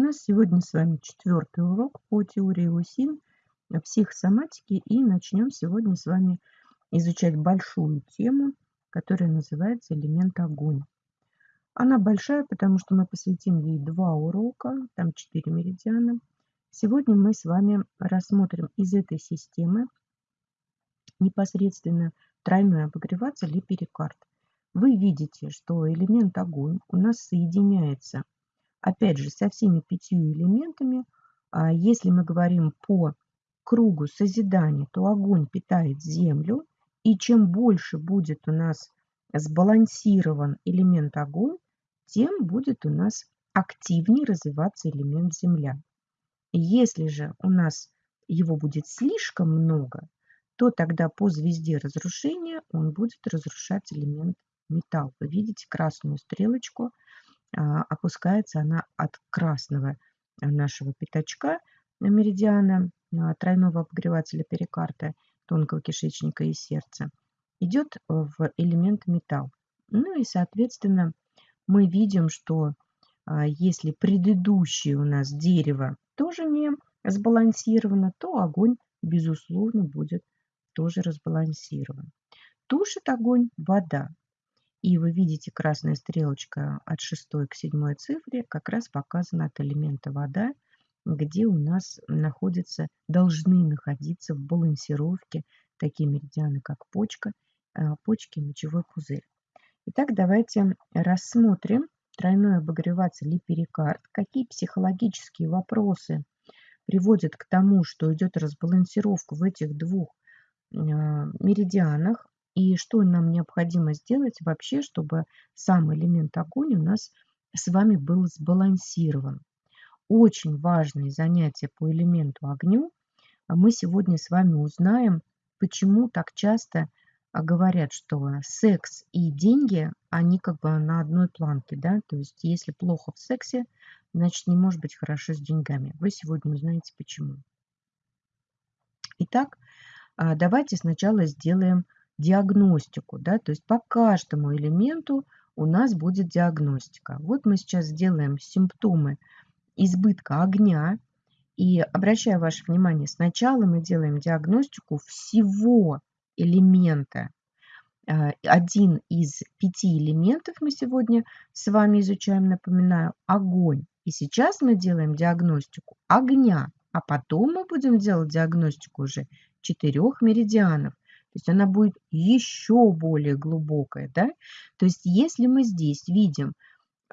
У нас сегодня с вами четвертый урок по теории УСИН, психосоматики, и начнем сегодня с вами изучать большую тему, которая называется элемент огонь. Она большая, потому что мы посвятим ей два урока, там четыре меридиана. Сегодня мы с вами рассмотрим из этой системы непосредственно тройной обогреватель и перикард. Вы видите, что элемент огонь у нас соединяется опять же, со всеми пятью элементами, а, если мы говорим по кругу созидания, то огонь питает землю, и чем больше будет у нас сбалансирован элемент огонь, тем будет у нас активнее развиваться элемент земля. Если же у нас его будет слишком много, то тогда по звезде разрушения он будет разрушать элемент металл. Вы видите красную стрелочку – опускается она от красного нашего пятачка меридиана а, тройного обогревателя перикарта тонкого кишечника и сердца идет в элемент металл. Ну и, соответственно, мы видим, что а, если предыдущее у нас дерево тоже не сбалансировано, то огонь, безусловно, будет тоже разбалансирован. Тушит огонь вода. И вы видите, красная стрелочка от 6 к 7 цифре как раз показана от элемента вода, где у нас находятся, должны находиться в балансировке такие меридианы, как почка, э, почки, мочевой пузырь. Итак, давайте рассмотрим тройной обогреватель и перикард. Какие психологические вопросы приводят к тому, что идет разбалансировка в этих двух э, меридианах, и что нам необходимо сделать вообще, чтобы сам элемент огонь у нас с вами был сбалансирован. Очень важные занятия по элементу огню. Мы сегодня с вами узнаем, почему так часто а, говорят, что секс и деньги, они как бы на одной планке, да, то есть если плохо в сексе, значит не может быть хорошо с деньгами. Вы сегодня узнаете почему. Итак, а, давайте сначала сделаем диагностику, да, то есть по каждому элементу у нас будет диагностика. Вот мы сейчас сделаем симптомы избытка огня. И обращаю ваше внимание, сначала мы делаем диагностику всего элемента. Э, один из пяти элементов мы сегодня с вами изучаем, напоминаю, огонь. И сейчас мы делаем диагностику огня, а потом мы будем делать диагностику уже четырех меридианов. То есть она будет еще более глубокая. Да? То есть если мы здесь видим,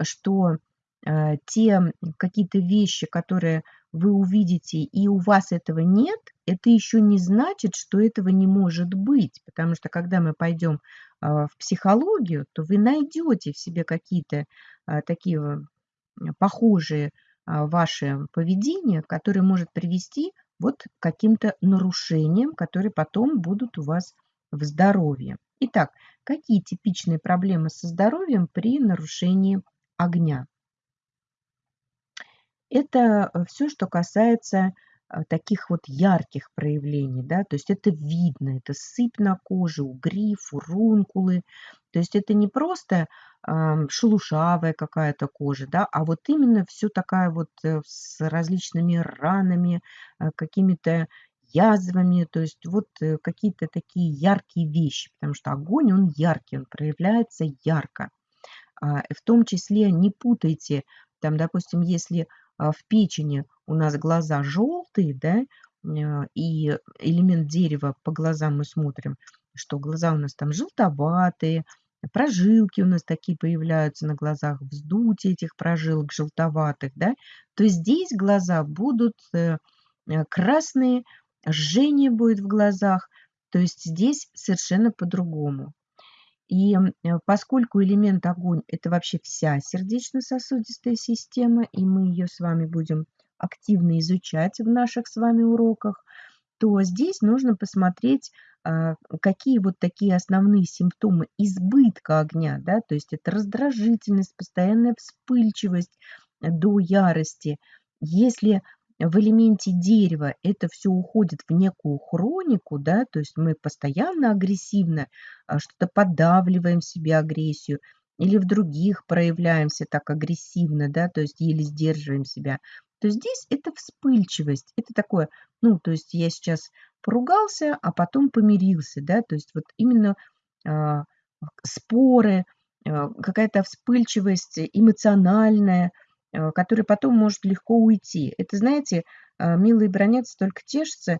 что э, те какие-то вещи, которые вы увидите, и у вас этого нет, это еще не значит, что этого не может быть. Потому что когда мы пойдем э, в психологию, то вы найдете в себе какие-то э, такие похожие э, ваши поведения, которые может привести вот каким-то нарушениям, которые потом будут у вас в здоровье. Итак, какие типичные проблемы со здоровьем при нарушении огня? Это э, все, что касается таких вот ярких проявлений, да, то есть это видно, это сыпь на коже, угри, фурункулы, то есть это не просто э, шелушавая какая-то кожа, да, а вот именно все такая вот э, с различными ранами, э, какими-то язвами, то есть вот э, какие-то такие яркие вещи, потому что огонь, он яркий, он проявляется ярко. А, в том числе не путайте, там, допустим, если а, в печени у нас глаза желтые, да, а, и элемент дерева по глазам мы смотрим, что глаза у нас там желтоватые, прожилки у нас такие появляются на глазах, вздутие этих прожилок желтоватых, да, то здесь глаза будут э, э, красные, жжение будет в глазах, то есть здесь совершенно по-другому. И э, поскольку элемент огонь – это вообще вся сердечно-сосудистая система, и мы ее с вами будем активно изучать в наших с вами уроках, то здесь нужно посмотреть, а, какие вот такие основные симптомы избытка огня, да, то есть это раздражительность, постоянная вспыльчивость до ярости. Если в элементе дерева это все уходит в некую хронику, да, то есть мы постоянно агрессивно а, что-то подавливаем себе агрессию. или в других проявляемся так агрессивно, да, то есть еле сдерживаем себя, то здесь это вспыльчивость. Это такое, ну, то есть я сейчас поругался, а потом помирился, да, то есть вот именно а, споры, а, какая-то вспыльчивость эмоциональная, а, которая потом может легко уйти. Это, знаете, а, милые бронятся, только тешатся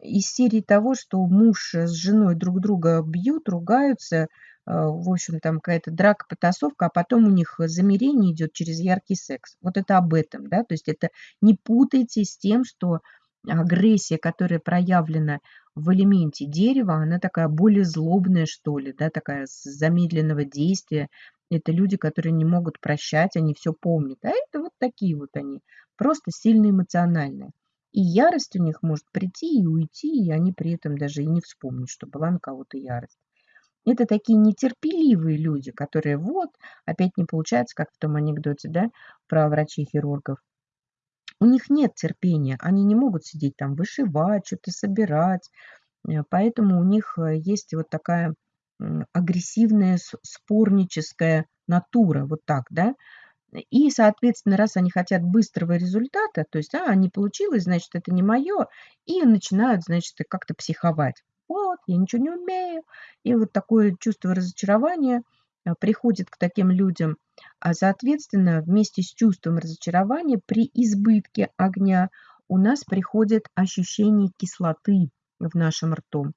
из серии того, что муж с женой друг друга бьют, ругаются, в общем, там какая-то драка, потасовка, а потом у них замерение идет через яркий секс. Вот это об этом, да, то есть это не путайте с тем, что агрессия, которая проявлена в элементе дерева, она такая более злобная, что ли, да, такая с замедленного действия. Это люди, которые не могут прощать, они все помнят. А это вот такие вот они, просто сильно эмоциональные. И ярость у них может прийти и уйти, и они при этом даже и не вспомнят, что была на кого-то ярость. Это такие нетерпеливые люди, которые вот, опять не получается, как в том анекдоте, да, про врачей-хирургов. У них нет терпения, они не могут сидеть там вышивать, что-то собирать, э, поэтому у них э, есть вот такая агрессивная спорническая натура, вот так, да, и, соответственно, раз они хотят быстрого результата, то есть, а, не получилось, значит, это не мое, и начинают, значит, как-то психовать вот, я ничего не умею. И вот такое чувство разочарования а, приходит к таким людям. А соответственно, вместе с чувством разочарования при избытке огня у нас приходит ощущение кислоты в нашем рту,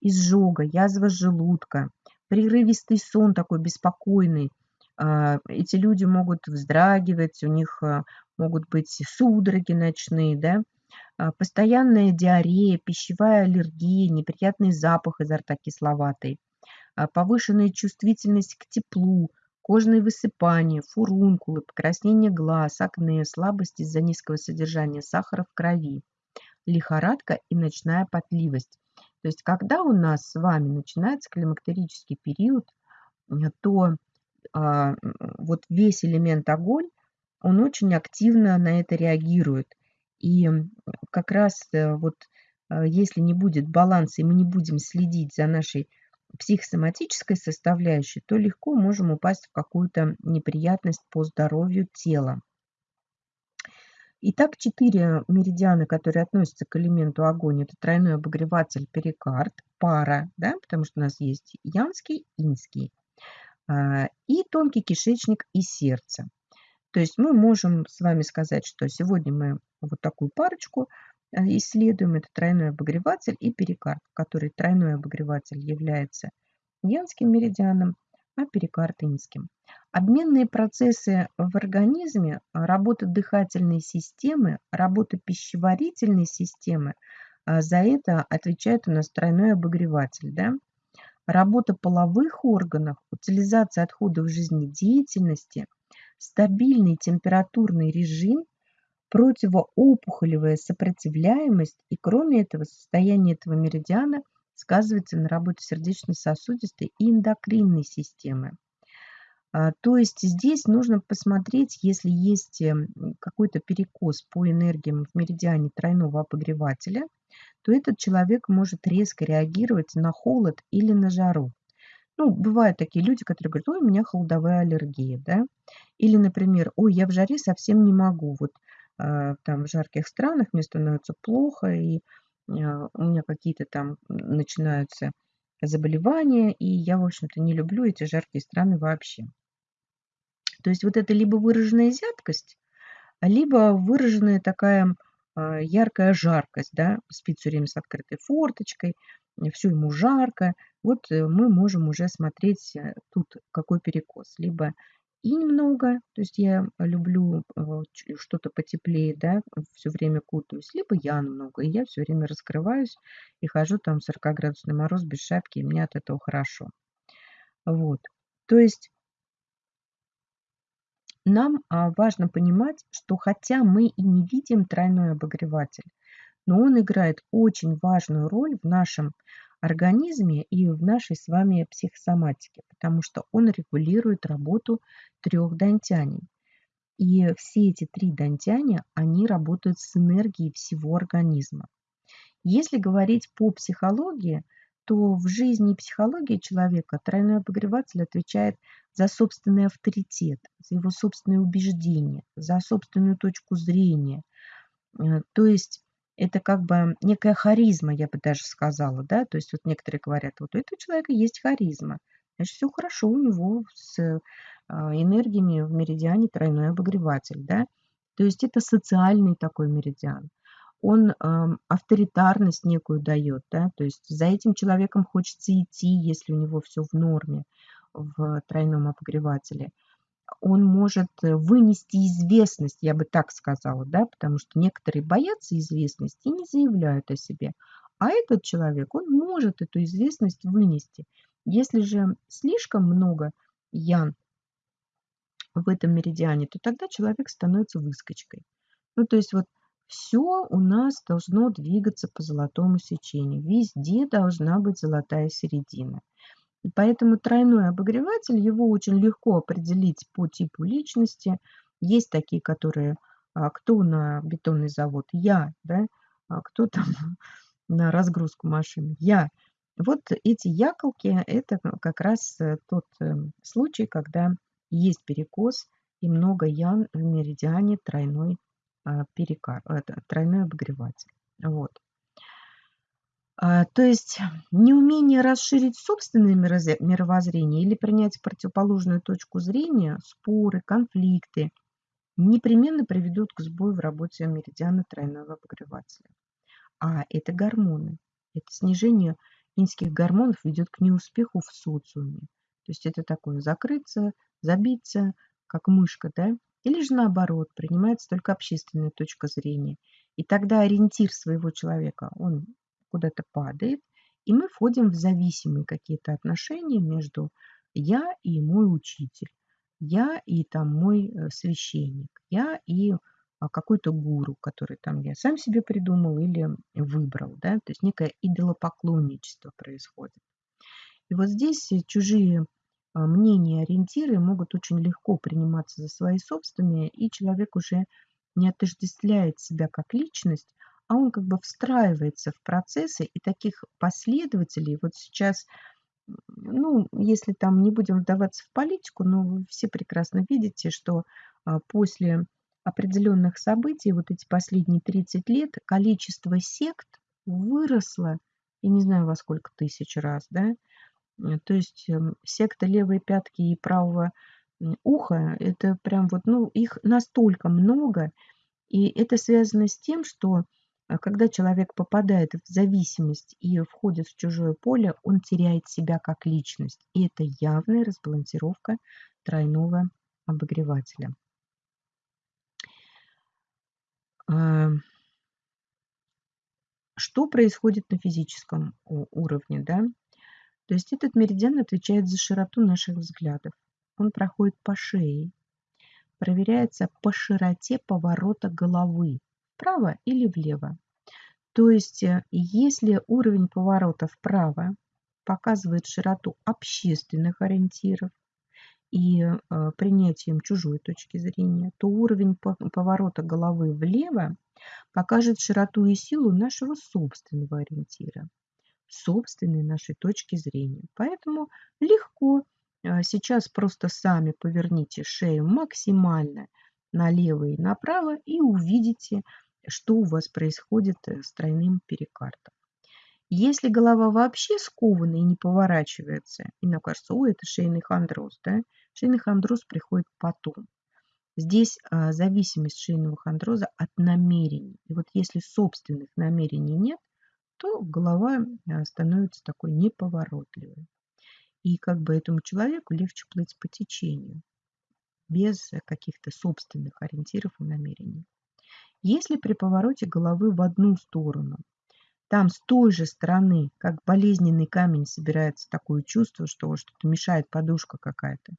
изжога, язва желудка, прерывистый сон такой беспокойный. А, эти люди могут вздрагивать, у них а, могут быть судороги ночные, да, постоянная диарея, пищевая аллергия, неприятный запах изо рта кисловатый, а, повышенная чувствительность к теплу, кожные высыпания, фурункулы, покраснение глаз, акне, слабость из-за низкого содержания сахара в крови, лихорадка и ночная потливость. То есть, когда у нас с вами начинается климактерический период, то а, вот весь элемент огонь, он очень активно на это реагирует. И как раз э, вот э, если не будет баланса, и мы не будем следить за нашей психосоматической составляющей, то легко можем упасть в какую-то неприятность по здоровью тела. Итак, четыре меридиана, которые относятся к элементу огонь, это тройной обогреватель перикард, пара, да, потому что у нас есть янский, инский, а, и тонкий кишечник и сердце. То есть мы можем с вами сказать, что сегодня мы вот такую парочку э, исследуем. Это тройной обогреватель и перикард, который тройной обогреватель является янским меридианом, а перикард инским. Обменные процессы в организме, работа дыхательной системы, работа пищеварительной системы, а за это отвечает у нас тройной обогреватель. Да? Работа половых органов, утилизация отходов жизнедеятельности, стабильный температурный режим противоопухолевая сопротивляемость, и кроме этого состояние этого меридиана сказывается на работе сердечно-сосудистой и эндокринной системы. А, то есть здесь нужно посмотреть, если есть эм, какой-то перекос по энергиям в меридиане тройного обогревателя, то этот человек может резко реагировать на холод или на жару. Ну, бывают такие люди, которые говорят, ой, у меня холодовая аллергия, да, или, например, ой, я в жаре совсем не могу, вот а, там в жарких странах мне становится плохо, и а, у меня какие-то там начинаются заболевания, и я, в общем-то, не люблю эти жаркие страны вообще. То есть вот это либо выраженная зябкость, либо выраженная такая а, яркая жаркость, да, спит все время с открытой форточкой, все ему жарко. Вот э, мы можем уже смотреть э, тут какой перекос. Либо инь много, то есть я люблю э, что-то потеплее, да, все время кутаюсь, либо ян много, и я все время раскрываюсь и хожу там 40-градусный мороз без шапки, и мне от этого хорошо. Вот, то есть нам а, важно понимать, что хотя мы и не видим тройной обогреватель, но он играет очень важную роль в нашем организме и в нашей с вами психосоматике, потому что он регулирует работу трех дантяней. И все эти три дантяня, они работают с энергией всего организма. Если говорить по психологии, то в жизни и психологии человека тройной обогреватель отвечает за собственный авторитет, за его собственные убеждения, за собственную точку зрения. Э, то есть это как бы некая харизма, я бы даже сказала, да, то есть вот некоторые говорят, вот у этого человека есть харизма, значит, все хорошо у него с а, энергиями в меридиане тройной обогреватель, да, то есть это социальный такой меридиан. Он э, авторитарность некую дает, да, то есть за этим человеком хочется идти, если у него все в норме в тройном обогревателе. Он может вынести известность, я бы так сказала, да, потому что некоторые боятся известности и не заявляют о себе. А этот человек, он может эту известность вынести. Если же слишком много ян в этом меридиане, то тогда человек становится выскочкой. Ну, то есть вот все у нас должно двигаться по золотому сечению. Везде должна быть золотая середина. И поэтому тройной обогреватель, его очень легко определить по типу личности. Есть такие, которые, а, кто на бетонный завод? Я, да? А кто там на разгрузку машины? Я. Вот эти яколки – это как раз э, тот э, случай, когда есть перекос и много ян в меридиане тройной, а, перекар, тройной обогреватель. Вот. А, то есть неумение расширить собственное мировоззрение или принять противоположную точку зрения, споры, конфликты непременно приведут к сбою в работе меридиана тройного обогревателя. А это гормоны. Это снижение инских гормонов ведет к неуспеху в социуме. То есть это такое закрыться, забиться, как мышка, да? Или же наоборот, принимается только общественная точка зрения. И тогда ориентир своего человека, он куда-то падает, и мы входим в зависимые какие-то отношения между я и мой учитель, я и там мой э, священник, я и а, какой-то гуру, который там я сам себе придумал или выбрал, да, то есть некое идолопоклонничество происходит. И вот здесь чужие а, мнения, ориентиры могут очень легко приниматься за свои собственные, и человек уже не отождествляет себя как личность, а он как бы встраивается в процессы, и таких последователей вот сейчас, ну, если там не будем вдаваться в политику, но вы все прекрасно видите, что а, после определенных событий, вот эти последние 30 лет, количество сект выросло, я не знаю во сколько тысяч раз, да, Э, то есть эм, секта левой пятки и правого уха, это прям вот, ну, их настолько много, и это связано с тем, что когда человек попадает в зависимость и входит в чужое поле, он теряет себя как личность. И это явная разбалансировка тройного обогревателя. Эм, что происходит на физическом уровне? Да? То есть этот меридиан отвечает за широту наших взглядов. Он проходит по шее, проверяется по широте поворота головы, вправо или влево. То есть э, если уровень поворота вправо показывает широту общественных ориентиров и э, принятием чужой точки зрения, то уровень поворота головы влево покажет широту и силу нашего собственного ориентира собственной нашей точки зрения. Поэтому легко а, сейчас просто сами поверните шею максимально налево и направо и увидите, что у вас происходит э, с тройным перикардом. Если голова вообще скована и не поворачивается, и нам кажется, ой, это шейный хондроз, да? Шейный хондроз приходит потом. Здесь а, зависимость шейного хондроза от намерений. И вот если собственных намерений нет, то голова э, становится такой неповоротливой. И как бы этому человеку легче плыть по течению, без каких-то собственных ориентиров и намерений. Если при повороте головы в одну сторону, там с той же стороны, как болезненный камень, собирается такое чувство, что что-то мешает подушка какая-то,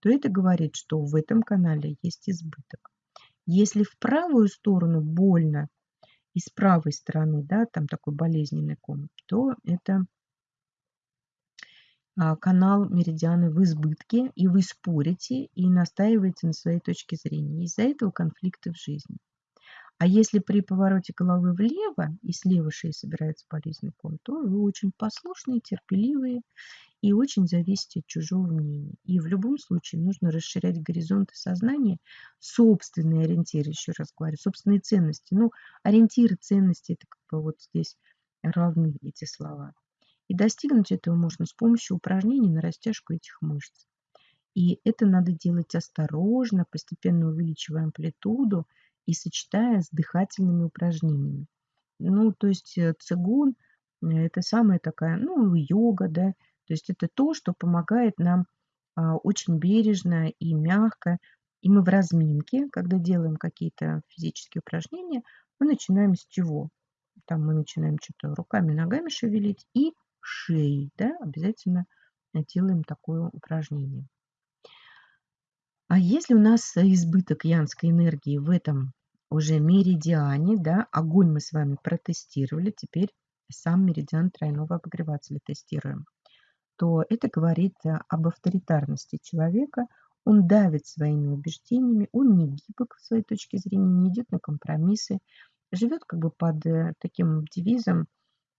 то это говорит, что в этом канале есть избыток. Если в правую сторону больно, и с правой стороны, да, там такой болезненный ком, то это а, канал меридианы в избытке, и вы спорите и настаиваете на своей точке зрения. Из-за этого конфликты в жизни. А если при повороте головы влево и с левой шеи собирается болезненный ком, то вы очень послушные, терпеливые и очень зависите от чужого мнения. И в любом случае нужно расширять горизонты сознания, собственные ориентиры, еще раз говорю, собственные ценности. Ну, ориентиры, ценности, это как бы вот здесь равны эти слова. И достигнуть этого можно с помощью упражнений на растяжку этих мышц. И это надо делать осторожно, постепенно увеличивая амплитуду и сочетая с дыхательными упражнениями. Ну, то есть э, цигун – это самая такая, ну, йога, да, то есть это то, что помогает нам а, очень бережно и мягко. И мы в разминке, когда делаем какие-то физические упражнения, мы начинаем с чего? Там мы начинаем что-то руками, ногами шевелить и шеей, да, обязательно делаем такое упражнение. А если у нас избыток янской энергии в этом уже меридиане, да, огонь мы с вами протестировали, теперь сам меридиан тройного обогревателя тестируем, то это говорит об авторитарности человека, он давит своими убеждениями, он не гибок в своей точке зрения, не идет на компромиссы, живет как бы под э, таким девизом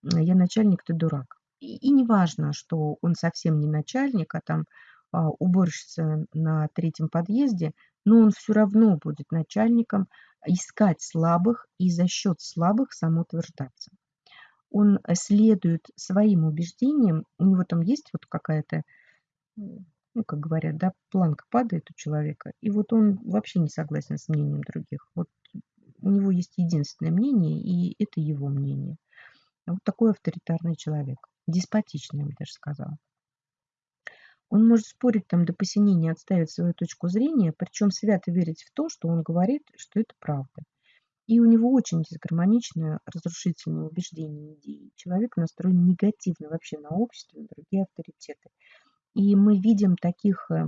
«я начальник, ты дурак». И, и не что он совсем не начальник, а там уборщица на третьем подъезде, но он все равно будет начальником искать слабых и за счет слабых самоутверждаться. Он следует своим убеждениям, у него там есть вот какая-то, ну, как говорят, да, планка падает у человека, и вот он вообще не согласен с мнением других. Вот у него есть единственное мнение, и это его мнение. Вот такой авторитарный человек, деспотичный, я бы даже сказала. Он может спорить там до посинения, отставить свою точку зрения, причем свято верить в то, что он говорит, что это правда. И у него очень дисгармоничное, разрушительное убеждение идеи. Человек настроен негативно вообще на общество, на другие авторитеты. И мы видим таких э,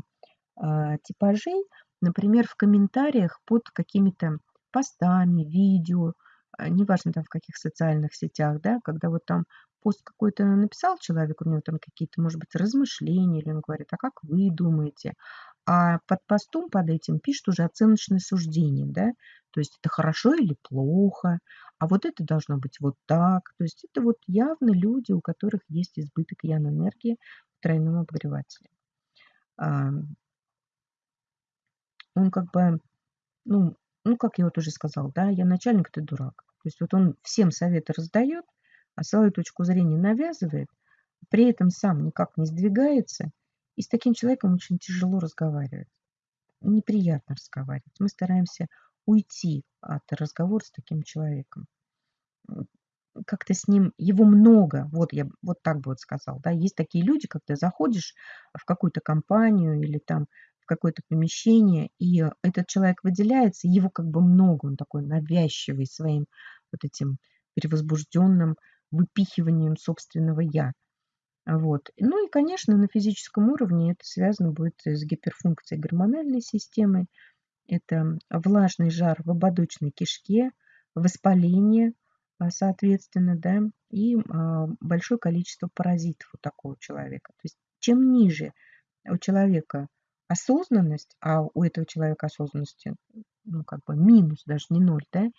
э, типажей, например, в комментариях под какими-то постами, видео, э, неважно там в каких социальных сетях, да, когда вот там пост какой-то написал человек, у него там какие-то, может быть, размышления, или он говорит, а как вы думаете? А под постом, под этим пишет уже оценочное суждение, да, то есть это хорошо или плохо, а вот это должно быть вот так. То есть это вот явно люди, у которых есть избыток ян-энергии в тройном обогревателе. Он как бы, ну, ну, как я вот уже сказал, да, я начальник, ты дурак. То есть вот он всем советы раздает, а свою точку зрения навязывает, при этом сам никак не сдвигается, и с таким человеком очень тяжело разговаривать. Неприятно разговаривать. Мы стараемся уйти от разговора с таким человеком. Как-то с ним, его много, вот я вот так бы вот сказал, да, есть такие люди, когда заходишь в какую-то компанию или там в какое-то помещение, и этот человек выделяется, его как бы много, он такой навязчивый своим вот этим перевозбужденным выпихиванием собственного «я». Вот. Ну и, конечно, на физическом уровне это связано будет с гиперфункцией гормональной системы. Это влажный жар в ободочной кишке, воспаление, а, соответственно, да, и а, большое количество паразитов у такого человека. То есть чем ниже у человека осознанность, а у этого человека осознанности, ну, как бы минус, даже не ноль, да,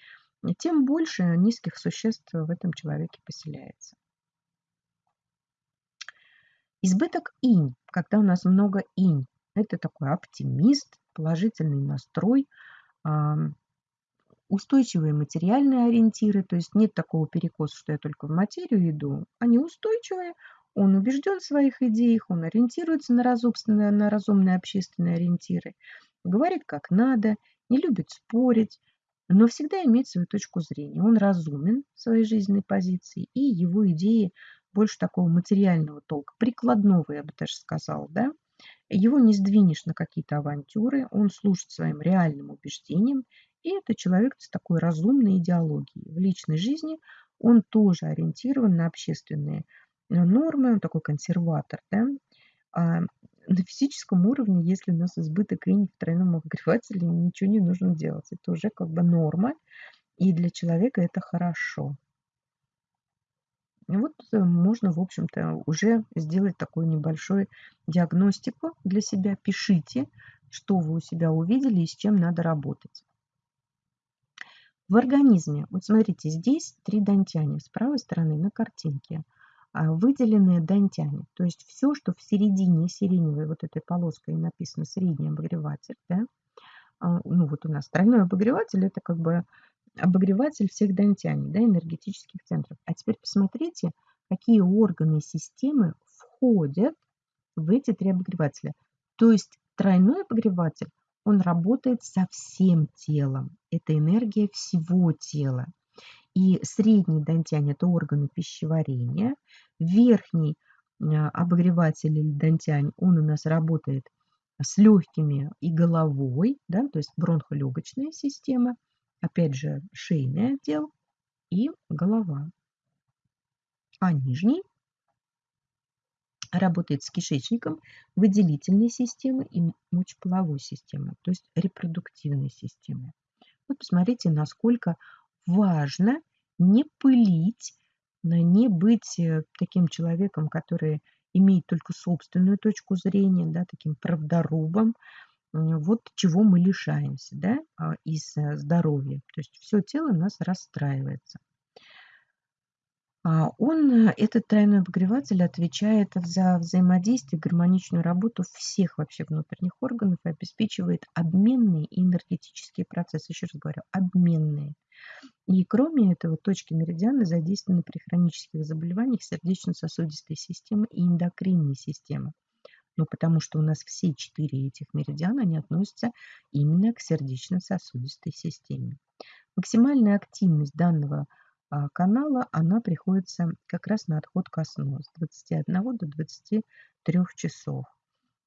тем больше низких существ в этом человеке поселяется. Избыток инь, когда у нас много инь, это такой оптимист, положительный настрой, устойчивые материальные ориентиры, то есть нет такого перекоса, что я только в материю иду. Они устойчивые, он убежден в своих идеях, он ориентируется на разумные, на разумные общественные ориентиры, говорит как надо, не любит спорить, но всегда имеет свою точку зрения. Он разумен в своей жизненной позиции, и его идеи больше такого материального толка, прикладного, я бы даже сказала, да. Его не сдвинешь на какие-то авантюры, он служит своим реальным убеждениям, и это человек с такой разумной идеологией. В личной жизни он тоже ориентирован на общественные нормы, он такой консерватор, да. На физическом уровне, если у нас избыток инь в тройном обогревателе, ничего не нужно делать. Это уже как бы норма, и для человека это хорошо. И вот э, можно, в общем-то, уже сделать такую небольшую диагностику для себя. Пишите, что вы у себя увидели и с чем надо работать. В организме, вот смотрите, здесь три дантяне. С правой стороны на картинке выделенные дантяне. То есть все, что в середине сиреневой вот этой полоской написано средний обогреватель, да, а, ну вот у нас тройной обогреватель, это как бы обогреватель всех дантяне, да, энергетических центров. А теперь посмотрите, какие органы системы входят в эти три обогревателя. То есть тройной обогреватель, он работает со всем телом. Это энергия всего тела. И средний дантянь – это органы пищеварения. Верхний а, обогреватель или дантянь, он у нас работает с легкими и головой, да, то есть бронхолегочная система, опять же шейный отдел и голова. А нижний работает с кишечником, выделительной системой и мочеполовой системой, то есть репродуктивной системой. Вот посмотрите, насколько важно не пылить, не быть э, таким человеком, который имеет только собственную точку зрения, да, таким правдорубом. Вот чего мы лишаемся да, а, из э, здоровья. То есть все тело нас расстраивается. А, он, э, этот тройной обогреватель, отвечает за взаимодействие, гармоничную работу всех вообще внутренних органов и обеспечивает обменные энергетические процессы. Еще раз говорю, обменные. И кроме этого, точки меридиана задействованы при хронических заболеваниях сердечно-сосудистой системы и эндокринной системы. Ну, потому что у нас все четыре этих меридиана, они относятся именно к сердечно-сосудистой системе. Максимальная активность данного канала, она приходится как раз на отход ко сну с 21 до 23 часов.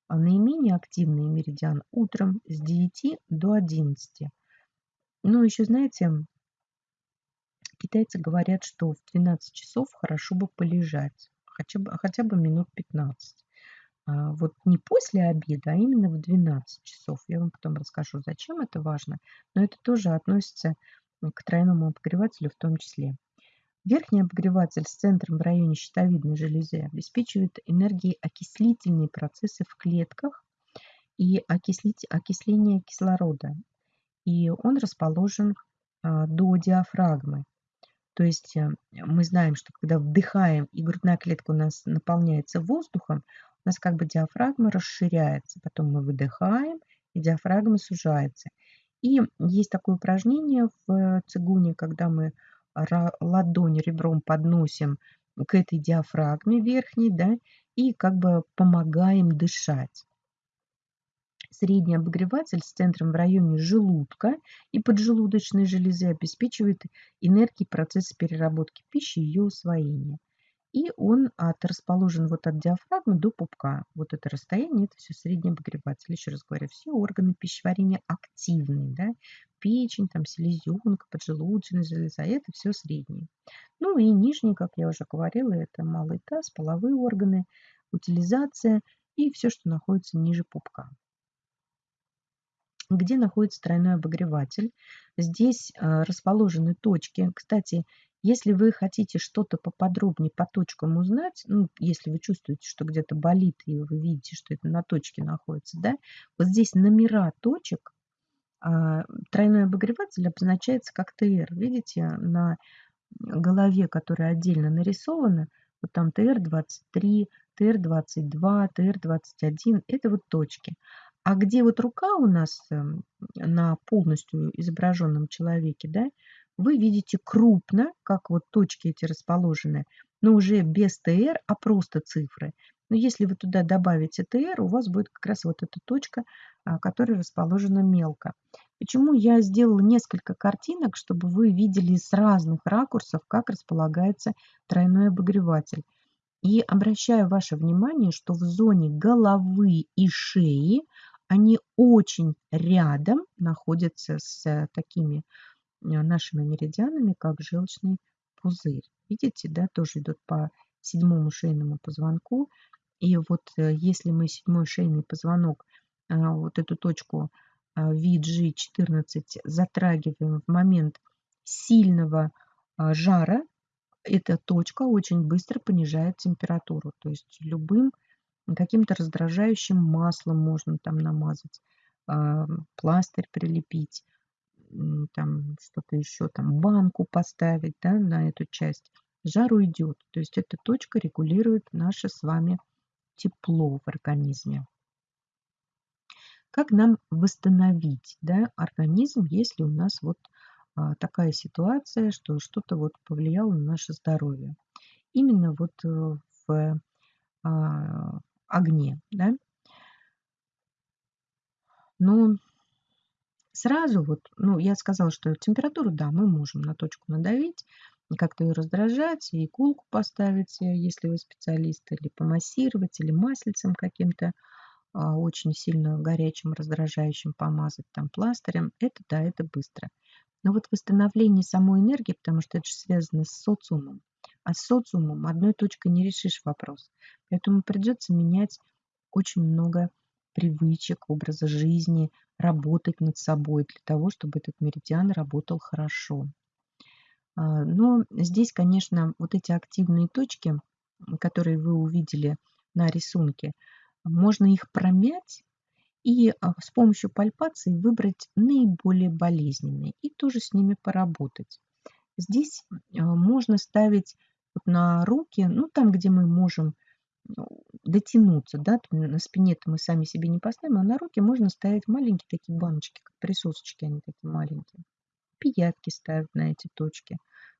А наименее активный меридиан утром с 9 до 11. Ну, еще, знаете, китайцы говорят, что в 12 часов хорошо бы полежать, хотя бы, хотя бы минут 15. А вот не после обеда, а именно в 12 часов. Я вам потом расскажу, зачем это важно, но это тоже относится к тройному обогревателю в том числе. Верхний обогреватель с центром в районе щитовидной железы обеспечивает энергией окислительные процессы в клетках и окислить, окисление кислорода. И он расположен а, до диафрагмы. То есть э, мы знаем, что когда вдыхаем и грудная клетка у нас наполняется воздухом, у нас как бы диафрагма расширяется. Потом мы выдыхаем, и диафрагма сужается. И есть такое упражнение в цигуне, когда мы ладонь ребром подносим к этой диафрагме верхней, да, и как бы помогаем дышать. Средний обогреватель с центром в районе желудка и поджелудочной железы обеспечивает энергией процесс переработки пищи и ее усвоения. И он от, расположен вот от диафрагмы до пупка. Вот это расстояние, это все средний обогреватель. Еще раз говорю, все органы пищеварения активные. Да? Печень, там, селезенка, поджелудочная железа, это все средние. Ну и нижний, как я уже говорила, это малый таз, половые органы, утилизация и все, что находится ниже пупка где находится тройной обогреватель. Здесь э, расположены точки. Кстати, если вы хотите что-то поподробнее по точкам узнать, ну, если вы чувствуете, что где-то болит, и вы видите, что это на точке находится, да, вот здесь номера точек, а, тройной обогреватель обозначается как ТР. Видите, на голове, которая отдельно нарисована, вот там ТР-23, ТР-22, ТР-21, это вот точки. А где вот рука у нас эм, на полностью изображенном человеке, да, вы видите крупно, как вот точки эти расположены, но уже без ТР, а просто цифры. Но если вы туда добавите ТР, у вас будет как раз вот эта точка, а, которая расположена мелко. Почему я сделала несколько картинок, чтобы вы видели с разных ракурсов, как располагается тройной обогреватель. И обращаю ваше внимание, что в зоне головы и шеи они очень рядом находятся с такими Э, нашими меридианами, как желчный пузырь. Видите, да, тоже идут по седьмому шейному позвонку. И вот э, если мы седьмой шейный позвонок, э, вот эту точку VG14 затрагиваем в момент сильного жара, эта точка очень быстро понижает температуру. То есть любым каким-то раздражающим маслом можно там намазать, пластырь прилепить там что-то еще, там банку поставить да, на эту часть, жар уйдет. То есть эта точка регулирует наше с вами тепло в организме. Как нам восстановить да, организм, если у нас вот а, такая ситуация, что что-то вот повлияло на наше здоровье? Именно вот э, в а, огне. Да? Но сразу вот, ну, я сказала, что температуру, да, мы можем на точку надавить, как-то ее раздражать, и иголку поставить, э, если вы специалист, или помассировать, или маслицем каким-то а, очень сильно горячим, раздражающим помазать там пластырем. Это да, это быстро. Но вот восстановление самой энергии, потому что это же связано с социумом, а с социумом одной точкой не решишь вопрос. Поэтому придется менять очень много привычек, образа жизни, работать над собой для того, чтобы этот меридиан работал хорошо. А, но здесь, конечно, вот эти активные точки, которые вы увидели на рисунке, можно их промять и а, с помощью пальпации выбрать наиболее болезненные и тоже с ними поработать. Здесь а, можно ставить на руки, ну там, где мы можем ну, дотянуться, да, на спине-то мы сами себе не поставим, а на руки можно ставить маленькие такие баночки, как присосочки, они такие маленькие. Пиявки ставят на эти точки,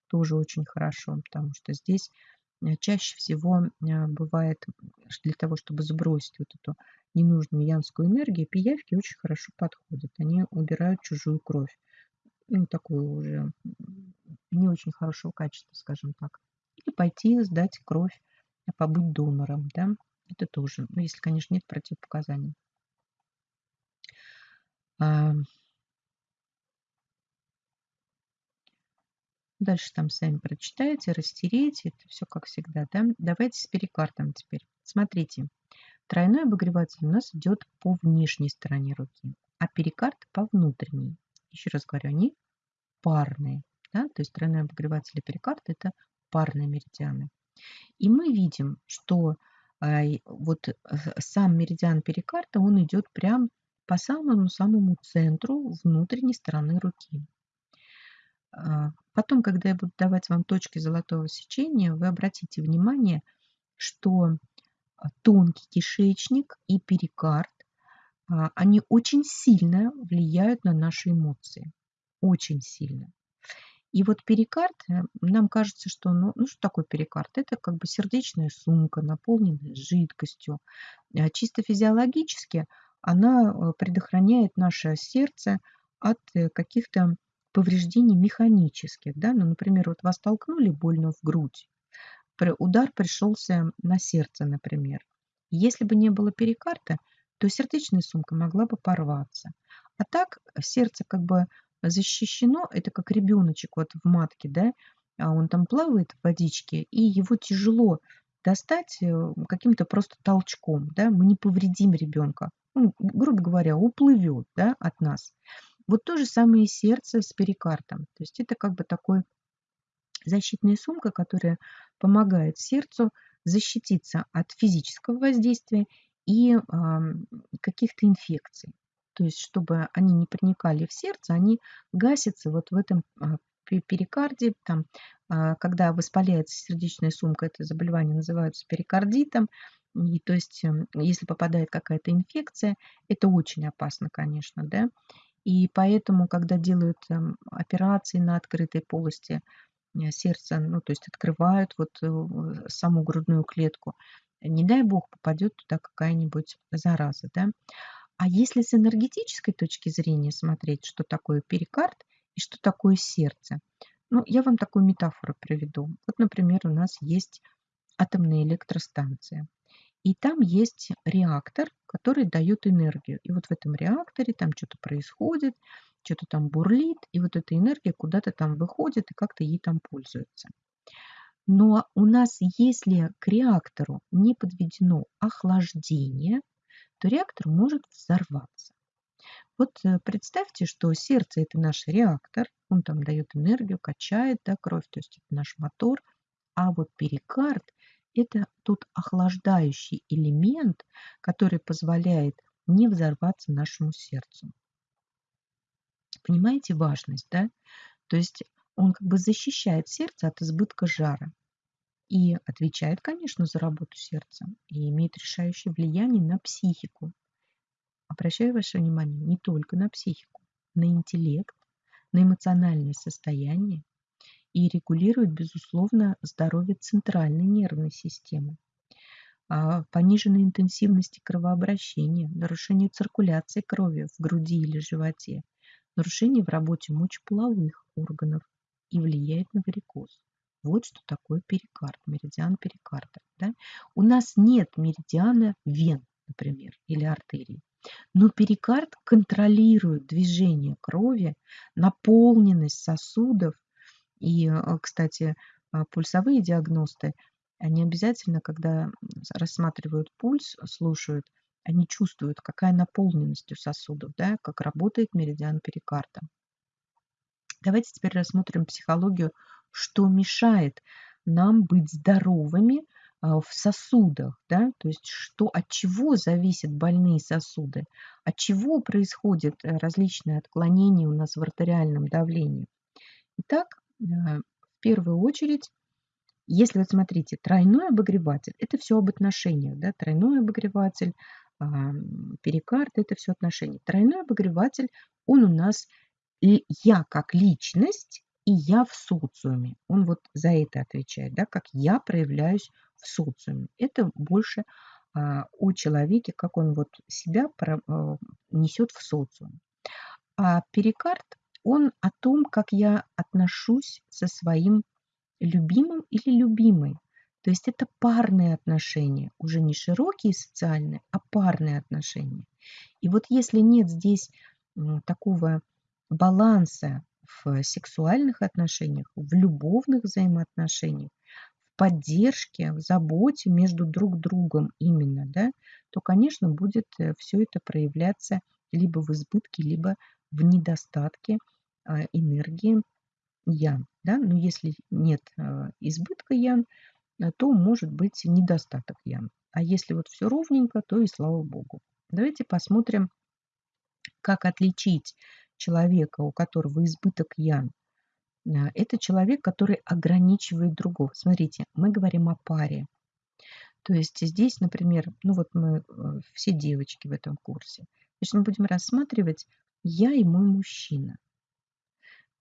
тоже очень хорошо, потому что здесь э, чаще всего э, бывает для того, чтобы сбросить вот эту ненужную янскую энергию, пиявки очень хорошо подходят, они убирают чужую кровь, ну, такую уже не очень хорошего качества, скажем так. Или пойти сдать кровь побыть донором, да, это тоже, ну, если, конечно, нет противопоказаний. А, дальше там сами прочитаете, растерете, это все как всегда, да. Давайте с перикардом теперь. Смотрите, тройной обогреватель у нас идет по внешней стороне руки, а перикард по внутренней. Еще раз говорю, они парные, да, то есть тройной обогреватель и перикард это парные меридианы. И мы видим, что вот э, сам меридиан перикарда, он идет прям по самому-самому центру внутренней стороны руки. А, потом, когда я буду давать вам точки золотого сечения, вы обратите внимание, что а, тонкий кишечник и перикард, они очень сильно влияют на наши эмоции. Очень сильно. И вот перикард, э, нам кажется, что, ну, ну что такое перикард? Это как бы сердечная сумка, наполненная жидкостью. А чисто физиологически она э, предохраняет наше сердце от э, каких-то повреждений механических. Да? Ну, например, вот вас толкнули больно в грудь, удар пришелся на сердце, например. Если бы не было перикарда, то сердечная сумка могла бы порваться. А так сердце как бы защищено, это как ребеночек вот в матке, да, а он там плавает в водичке, и его тяжело достать э, каким-то просто толчком, да, мы не повредим ребенка. Он, грубо говоря, уплывет, да, от нас. Вот то же самое сердце с перикардом. То есть это как бы такой защитная сумка, которая помогает сердцу защититься от физического воздействия и э, каких-то инфекций то есть чтобы они не проникали в сердце, они гасятся вот в этом а, перикарде, там, а, когда воспаляется сердечная сумка, это заболевание называется перикардитом, и, то есть эм, если попадает какая-то инфекция, это очень опасно, конечно, да, и поэтому, когда делают эм, операции на открытой полости э, сердца, ну, то есть открывают вот э, саму грудную клетку, не дай бог попадет туда какая-нибудь зараза, да, а если с энергетической точки зрения смотреть, что такое перикард и что такое сердце, ну, я вам такую метафору приведу. Вот, например, у нас есть атомная электростанция. И там есть реактор, который дает энергию. И вот в этом реакторе там что-то происходит, что-то там бурлит, и вот эта энергия куда-то там выходит и как-то ей там пользуется. Но у нас, если к реактору не подведено охлаждение, то реактор может взорваться. Вот э, представьте, что сердце – это наш реактор, он там дает энергию, качает да, кровь, то есть это наш мотор, а вот перикард – это тот охлаждающий элемент, который позволяет не взорваться нашему сердцу. Понимаете важность, да? То есть он как бы защищает сердце от избытка жара и отвечает, конечно, за работу сердца и имеет решающее влияние на психику. Обращаю ваше внимание не только на психику, на интеллект, на эмоциональное состояние и регулирует, безусловно, здоровье центральной нервной системы. А, пониженной интенсивности кровообращения, нарушение циркуляции крови в груди или животе, нарушение в работе мочеполовых органов и влияет на варикоз. Вот что такое перикард, меридиан перикарда. Да? У нас нет меридиана вен, например, или артерий. Но перикард контролирует движение крови, наполненность сосудов. И, а, кстати, а, пульсовые диагносты они обязательно, когда рассматривают пульс, слушают, они чувствуют, какая наполненность у сосудов, да, как работает меридиан перикарда. Давайте теперь рассмотрим психологию, что мешает нам быть здоровыми а, в сосудах, да, то есть что, от чего зависят больные сосуды, от чего происходят э, различные отклонения у нас в артериальном давлении. Итак, э, в первую очередь если вот смотрите, тройной обогреватель, это все об отношениях, да, тройной обогреватель, перикард, это все отношения. Тройной обогреватель, он у нас я как личность и я в социуме. Он вот за это отвечает, да, как я проявляюсь в социуме. Это больше а, о человеке, как он вот себя про, а, несет в социум. А перикард, он о том, как я отношусь со своим любимым или любимой. То есть это парные отношения, уже не широкие социальные, а парные отношения. И вот если нет здесь такого баланса в сексуальных отношениях, в любовных взаимоотношениях, в поддержке, в заботе между друг другом именно, да, то, конечно, будет э, все это проявляться либо в избытке, либо в недостатке а, энергии ян. Да? Но если нет э, избытка ян, э, то может быть недостаток ян. А если вот все ровненько, то и слава богу. Давайте посмотрим, как отличить человека, у которого избыток ян. Э, это человек, который ограничивает другого. Смотрите, мы говорим о паре. То есть здесь, например, ну вот мы все девочки в этом курсе. Значит, мы будем рассматривать я и мой мужчина.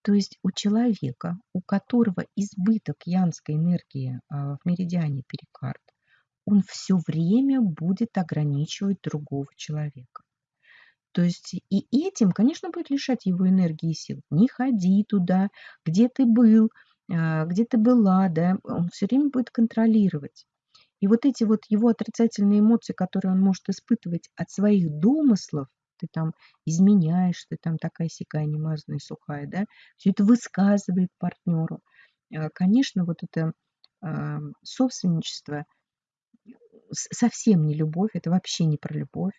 То есть у человека, у которого избыток янской энергии а, в меридиане перикард, он все время будет ограничивать другого человека. То есть и этим, конечно, будет лишать его энергии и сил. Не ходи туда, где ты был, а, где ты была, да, он все время будет контролировать. И вот эти вот его отрицательные эмоции, которые он может испытывать от своих домыслов, ты там изменяешь, ты там такая сякая немазанная, сухая, да, все это высказывает партнеру. А, конечно, вот это а, собственничество совсем не любовь, это вообще не про любовь.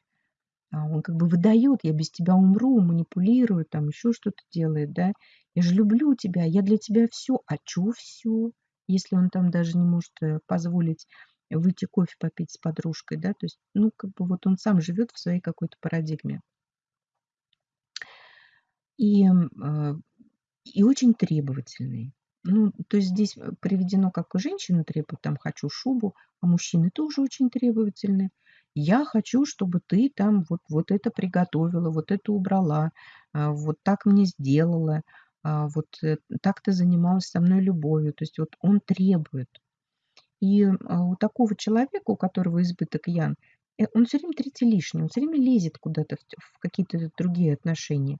А он как бы выдает, я без тебя умру, манипулирует, там еще что-то делает, да. Я же люблю тебя, я для тебя все. А что все? Если он там даже не может э, позволить выйти кофе попить с подружкой, да, то есть, ну, как бы вот он сам живет в своей какой-то парадигме. И, а, и очень требовательный. Ну, то есть здесь э, приведено, как и женщина требует, там, хочу шубу, а мужчины тоже очень требовательны. Я хочу, чтобы ты там вот, вот это приготовила, вот это убрала, а, вот так мне сделала, а, вот э, так ты занималась со мной любовью. То есть вот он требует. И а, у такого человека, у которого избыток ян, э, он все время третий лишний, он все время лезет куда-то в, в какие-то другие отношения.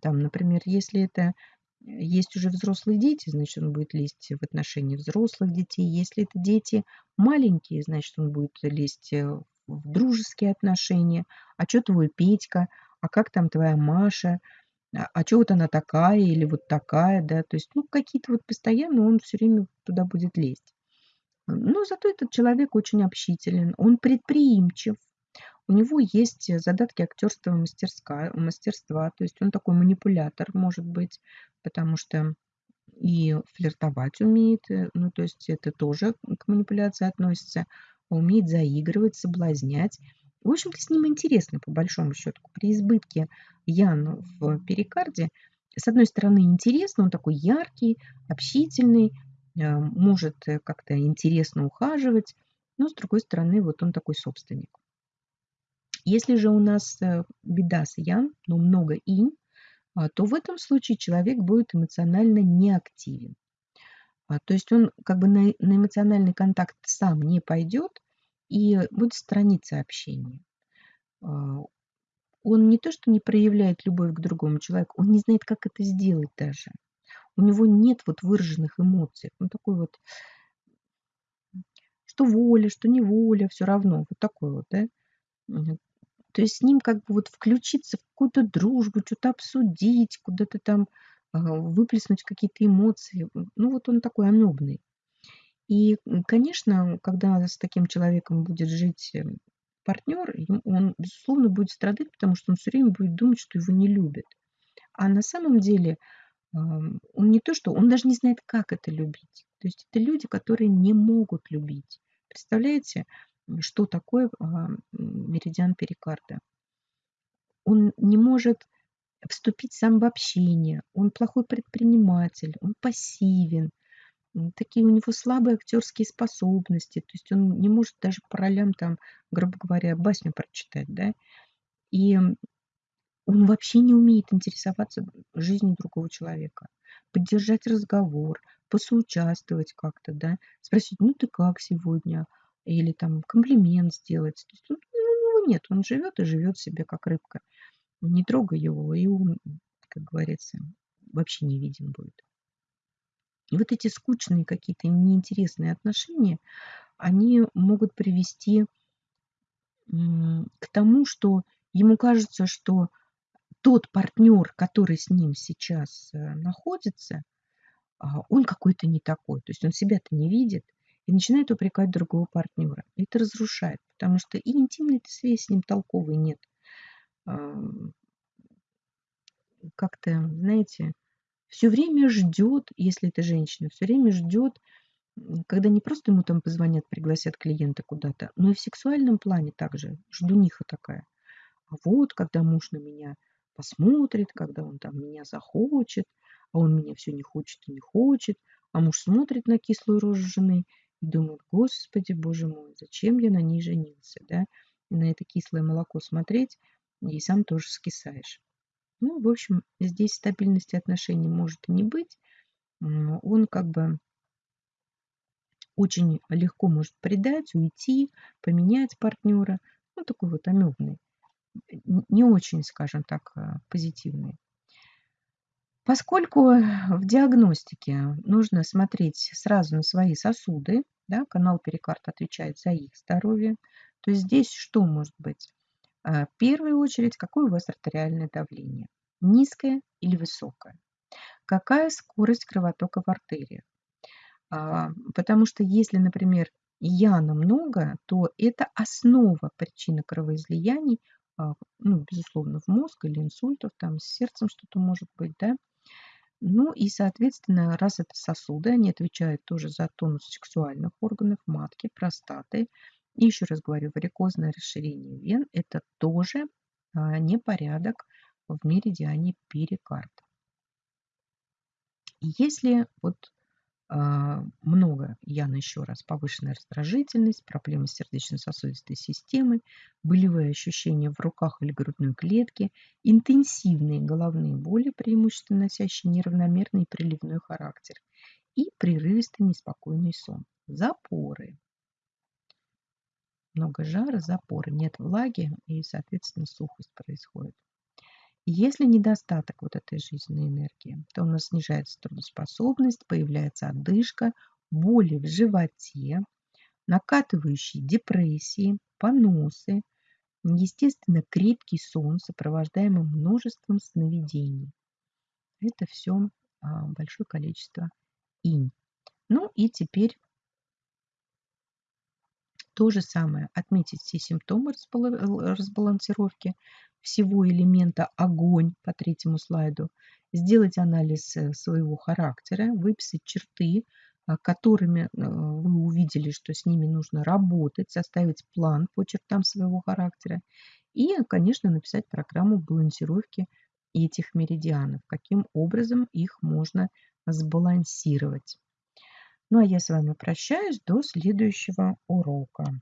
Там, например, если это э, есть уже взрослые дети, значит, он будет лезть в отношения взрослых детей. Если это дети маленькие, значит, он будет лезть э, в дружеские отношения. А что твой Петька? А как там твоя Маша? А, а что вот она такая или вот такая, да? То есть, ну, какие-то вот постоянно он все время туда будет лезть. Но зато этот человек очень общителен, он предприимчив, у него есть задатки актерского мастерства, мастерства, то есть он такой манипулятор, может быть, потому что и флиртовать умеет, э, ну, то есть это тоже к манипуляции относится, умеет заигрывать, соблазнять. В общем-то, с ним интересно, по большому счету. При избытке Ян в перикарде с одной стороны, интересно, он такой яркий, общительный, э, может как-то интересно ухаживать, но с другой стороны, вот он такой собственник. Если же у нас э, беда с ян, но много инь, а, то в этом случае человек будет эмоционально неактивен. А, то есть он как бы на, на эмоциональный контакт сам не пойдет и будет сторониться общения. А, он не то, что не проявляет любовь к другому человеку, он не знает, как это сделать даже. У него нет вот выраженных эмоций. Он такой вот, что воля, что не воля, все равно. Вот такой вот, да. То есть с ним как бы вот включиться в какую-то дружбу, что-то обсудить, куда-то там выплеснуть какие-то эмоции. Ну вот он такой амебный. И, конечно, когда с таким человеком будет жить э, партнер, он, безусловно, будет страдать, потому что он все время будет думать, что его не любят. А на самом деле он не то, что он даже не знает, как это любить. То есть это люди, которые не могут любить. Представляете, что такое а, меридиан перикарда. Он не может вступить сам в общение, он плохой предприниматель, он пассивен, такие у него слабые актерские способности, то есть он не может даже по ролям там, грубо говоря, басню прочитать, да, и он вообще не умеет интересоваться жизнью другого человека, поддержать разговор, посоучаствовать как-то, да, спросить, ну ты как сегодня, или там комплимент сделать. То есть, ну, у него нет, он живет и живет себе как рыбка. Не трогай его, и он, как говорится, вообще не виден будет. И вот эти скучные какие-то неинтересные отношения, они могут привести к тому, что ему кажется, что тот партнер, который с ним сейчас э, находится, а, он какой-то не такой. То есть он себя-то не видит, и начинает упрекать другого партнера. И это разрушает, потому что и интимной связи с ним толковой нет. Как-то, знаете, все время ждет, если это женщина, все время ждет, когда не просто ему там позвонят, пригласят клиента куда-то, но и в сексуальном плане также ждуниха такая. А вот, когда муж на меня посмотрит, когда он там меня захочет, а он меня все не хочет и не хочет, а муж смотрит на кислую рожу жены и думает, господи, боже мой, зачем я на ней женился, да? И на это кислое молоко смотреть, и сам тоже скисаешь. Ну, в общем, здесь стабильности отношений может и не быть. Он как бы очень легко может предать, уйти, поменять партнера. Ну, такой вот амебный. Не очень, скажем так, э, позитивный. Поскольку в диагностике нужно смотреть сразу на свои сосуды, да, канал перикард отвечает за их здоровье, то здесь что может быть? А, в первую очередь, какое у вас артериальное давление? Низкое или высокое? Какая скорость кровотока в артериях? А, потому что если, например, яна много, то это основа причины кровоизлияний, а, ну, безусловно, в мозг или инсультов, там с сердцем что-то может быть, да, ну и, соответственно, раз это сосуды, они отвечают тоже за тонус сексуальных органов, матки, простаты. И еще раз говорю, варикозное расширение вен – это тоже а, непорядок в меридиане перикарда. Если вот а, много, Яна еще раз, повышенная раздражительность, проблемы с сердечно-сосудистой системой, болевые ощущения в руках или грудной клетке, интенсивные головные боли, преимущественно носящие неравномерный приливной характер, и прерывистый неспокойный сон. Запоры. Много жара, запоры, нет влаги и, соответственно, сухость происходит. Если недостаток вот этой жизненной энергии, то у нас снижается трудоспособность, появляется одышка, боли в животе, накатывающие депрессии, поносы, естественно, крепкий сон, сопровождаемый множеством сновидений. Это все а, большое количество инь. Ну и теперь то же самое. Отметить все симптомы разбалансировки, всего элемента огонь по третьему слайду, сделать анализ э, своего характера, выписать черты, а, которыми э, вы увидели, что с ними нужно работать, составить план по чертам своего характера и, конечно, написать программу балансировки этих меридианов, каким образом их можно сбалансировать. Ну а я с вами прощаюсь до следующего урока.